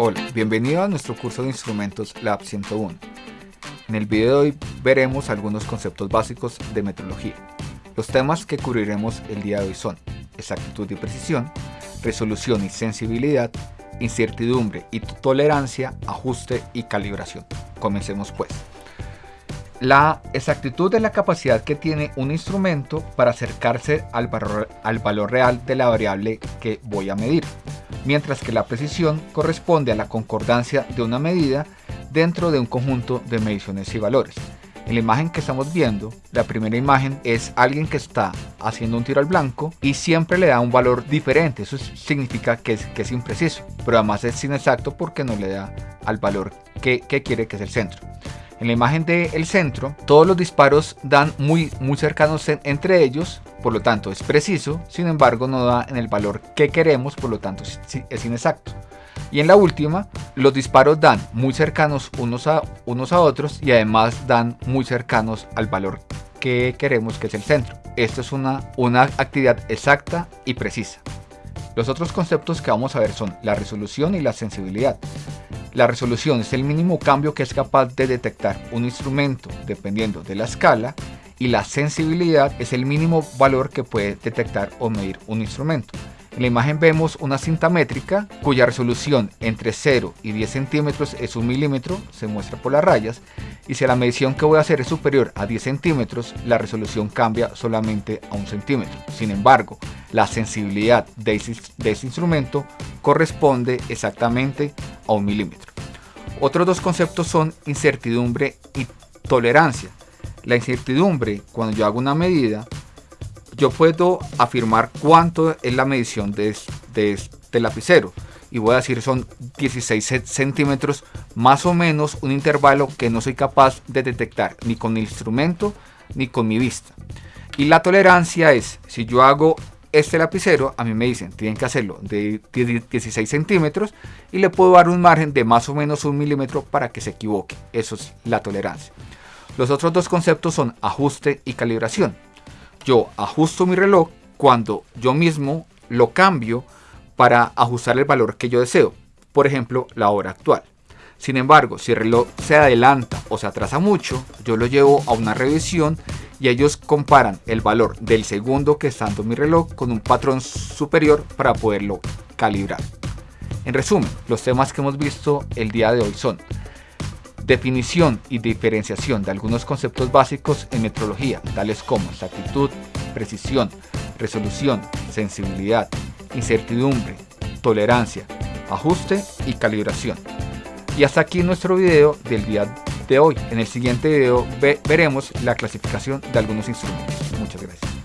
Hola, bienvenido a nuestro curso de instrumentos Lab 101. En el video de hoy veremos algunos conceptos básicos de metrología. Los temas que cubriremos el día de hoy son exactitud y precisión, resolución y sensibilidad, incertidumbre y tolerancia, ajuste y calibración. Comencemos pues. La exactitud es la capacidad que tiene un instrumento para acercarse al valor, al valor real de la variable que voy a medir, mientras que la precisión corresponde a la concordancia de una medida dentro de un conjunto de mediciones y valores. En la imagen que estamos viendo, la primera imagen es alguien que está haciendo un tiro al blanco y siempre le da un valor diferente. Eso significa que es, que es impreciso, pero además es inexacto porque no le da al valor que, quiere que es el centro. En la imagen del centro, todos los disparos dan muy, muy cercanos entre ellos, por lo tanto es preciso, sin embargo no da en el valor que queremos, por lo tanto es inexacto. Y en la última, los disparos dan muy cercanos unos a, unos a otros y además dan muy cercanos al valor que queremos que es el centro. Esto es una, una actividad exacta y precisa. Los otros conceptos que vamos a ver son la resolución y la sensibilidad. La resolución es el mínimo cambio que es capaz de detectar un instrumento dependiendo de la escala y la sensibilidad es el mínimo valor que puede detectar o medir un instrumento. En la imagen vemos una cinta métrica cuya resolución entre 0 y 10 centímetros es un milímetro, se muestra por las rayas, y si la medición que voy a hacer es superior a 10 centímetros, la resolución cambia solamente a un centímetro. Sin embargo, la sensibilidad de ese, de ese instrumento corresponde exactamente a un milímetro. Otros dos conceptos son incertidumbre y tolerancia. La incertidumbre, cuando yo hago una medida, yo puedo afirmar cuánto es la medición de, este lapicero. Y voy a decir son 16 centímetros más o menos un intervalo que no soy capaz de detectar ni con el instrumento ni con mi vista. Y la tolerancia es si yo hago este lapicero a mí me dicen tienen que hacerlo de 16 centímetros y le puedo dar un margen de más o menos un milímetro para que se equivoque. Eso es la tolerancia los otros dos conceptos son ajuste y calibración yo ajusto mi reloj cuando yo mismo lo cambio para ajustar el valor que yo deseo, por ejemplo la hora actual. Sin embargo, si el reloj se adelanta o se atrasa mucho, yo lo llevo a una revisión y ellos comparan el valor del segundo que está dando mi reloj con un patrón superior para poderlo calibrar. En resumen, los temas que hemos visto el día de hoy son definición y diferenciación de algunos conceptos básicos en metrología, tales como exactitud, precisión, resolución, sensibilidad, incertidumbre, tolerancia, ajuste y calibración. Y hasta aquí nuestro video del día de hoy. En el siguiente video veremos la clasificación de algunos instrumentos. Muchas gracias.